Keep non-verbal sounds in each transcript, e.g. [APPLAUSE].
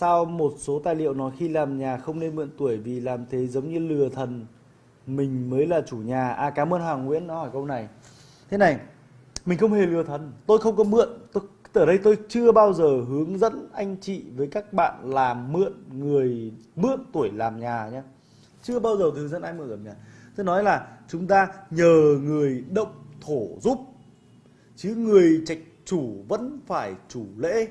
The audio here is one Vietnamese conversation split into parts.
sao một số tài liệu nói khi làm nhà không nên mượn tuổi vì làm thế giống như lừa thần? Mình mới là chủ nhà. À cảm ơn Hoàng Nguyễn nó hỏi câu này. Thế này, mình không hề lừa thần. Tôi không có mượn. Tôi, ở đây tôi chưa bao giờ hướng dẫn anh chị với các bạn làm mượn người, mượn tuổi làm nhà nhé. Chưa bao giờ hướng dẫn ai mượn làm nhà. Tôi nói là chúng ta nhờ người động thổ giúp, chứ người trạch chủ vẫn phải chủ lễ.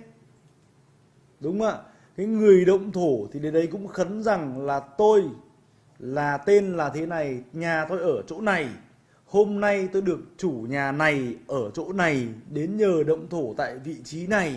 Đúng không ạ? Cái người động thổ thì đến đây cũng khấn rằng là tôi là tên là thế này nhà tôi ở chỗ này. Hôm nay tôi được chủ nhà này ở chỗ này đến nhờ động thổ tại vị trí này.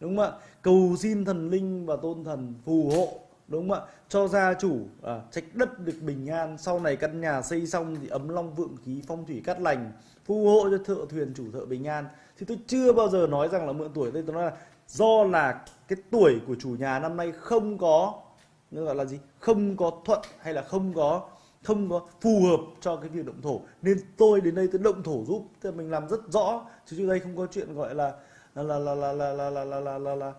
Đúng không ạ? Cầu xin thần linh và tôn thần phù hộ. Đúng không ạ? Cho gia chủ à, trách đất được bình an. Sau này căn nhà xây xong thì ấm long vượng khí phong thủy cát lành phù hộ cho thợ thuyền chủ thợ bình an. Thì tôi chưa bao giờ nói rằng là mượn tuổi đây tôi nói là do là cái tuổi của chủ nhà năm nay không có gọi là gì không có thuận hay là không có không có phù hợp cho cái việc động thổ nên tôi đến đây tôi động thổ giúp thì mình làm rất rõ chứ trước đây không có chuyện gọi là là là là là là là là là, là, là, là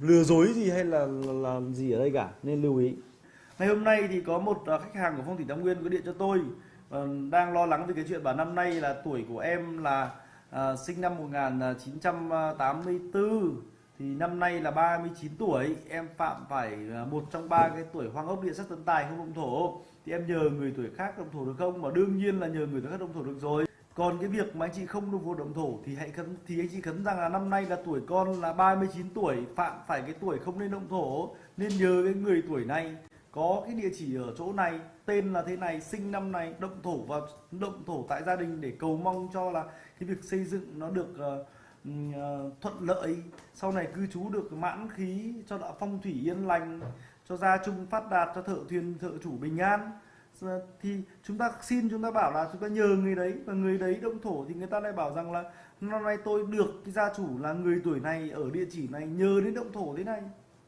lừa dối gì hay là, là là gì ở đây cả nên lưu ý ngày hôm nay thì có một khách hàng của phong thủy tam nguyên có điện cho tôi đang lo lắng về cái chuyện bảo năm nay là tuổi của em là à, sinh năm 1984 thì năm nay là 39 tuổi em phạm phải một trong ba cái tuổi hoang ốc địa sắc tấn tài không động thổ. Thì em nhờ người tuổi khác động thổ được không? Mà đương nhiên là nhờ người tuổi khác động thổ được rồi. Còn cái việc mà anh chị không được vô động thổ thì hãy khấn thì anh chị khấn rằng là năm nay là tuổi con là 39 tuổi phạm phải cái tuổi không nên động thổ. Nên nhờ cái người tuổi này có cái địa chỉ ở chỗ này tên là thế này sinh năm này động thổ và động thổ tại gia đình để cầu mong cho là cái việc xây dựng nó được uh, Ờ, thuận lợi. Sau này cư trú được mãn khí cho đạo phong thủy yên lành, cho gia chung phát đạt, cho thợ thuyền, thợ chủ bình an. Ờ, thì chúng ta xin, chúng ta bảo là chúng ta nhờ người đấy, và người đấy động thổ thì người ta lại bảo rằng là năm nay tôi được cái gia chủ là người tuổi này ở địa chỉ này, nhờ đến động thổ thế này.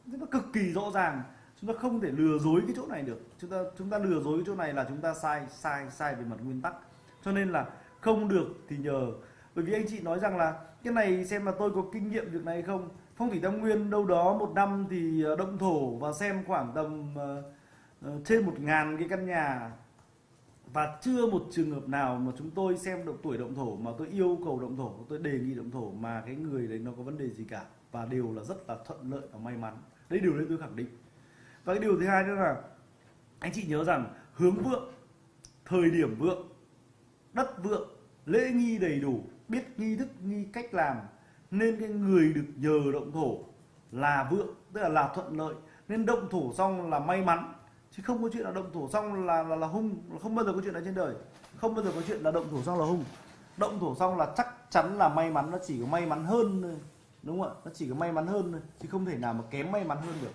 Rất là cực kỳ rõ ràng. Chúng ta không thể lừa dối cái chỗ này được. Chúng ta chúng ta lừa dối cái chỗ này là chúng ta sai sai sai về mặt nguyên tắc. Cho nên là không được thì nhờ bởi vì anh chị nói rằng là cái này xem là tôi có kinh nghiệm việc này không. Phong thủy tam nguyên đâu đó một năm thì ờ, động thổ và xem khoảng tầm uh, trên một ngàn cái căn nhà. Và chưa một trường hợp nào mà chúng tôi xem động tuổi động thổ mà tôi yêu cầu động thổ tôi đề nghị động thổ mà cái người đấy nó có vấn đề gì cả. Và đều là rất là thuận lợi và may mắn. Đấy điều đấy tôi khẳng định. Và cái điều thứ hai nữa là anh chị nhớ rằng hướng vượng thời điểm vượng đất vượng lễ nghi đầy đủ biết nghi thức nghi cách làm nên cái người được nhờ động thổ là vượng tức là là thuận lợi. Nên động thổ xong là may mắn chứ không có chuyện là động thổ xong là là, là hung không bao giờ có chuyện này trên đời. Không bao giờ có chuyện là động thổ xong là hung. Động thổ xong là chắc chắn là may mắn nó chỉ có may mắn hơn thôi đúng không ạ? Nó chỉ có may mắn hơn thôi chứ không thể nào mà kém may mắn hơn được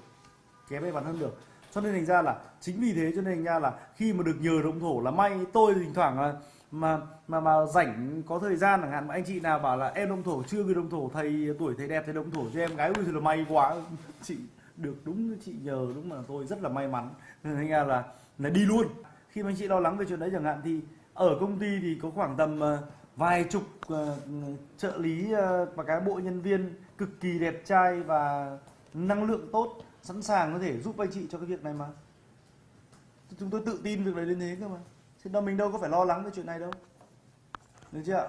kém may mắn hơn được. Cho nên thành ra là chính vì thế cho nên thành ra là khi mà được nhờ động thổ là may tôi thỉnh thoảng là mà mà mà rảnh có thời gian chẳng hạn mà anh chị nào bảo là em đông thổ chưa gửi đông thổ thầy tuổi thầy đẹp thầy đông thổ cho em gái ui thì là may quá. [LAUGHS] Chị được đúng chị nhờ đúng mà tôi rất là may mắn. Nên thành ra là là đi luôn. Khi mà anh chị lo lắng về chuyện đấy chẳng hạn thì ở công ty thì có khoảng tầm ờ, vài chục uh, trợ lý uh, và cán bộ nhân viên cực kỳ đẹp trai và năng lượng tốt sẵn sàng có thể giúp anh chị cho cái việc này mà. Chúng tôi tự tin việc này đến thế cơ mà thế đâu mình đâu có phải lo lắng về chuyện này đâu. Được chưa ạ?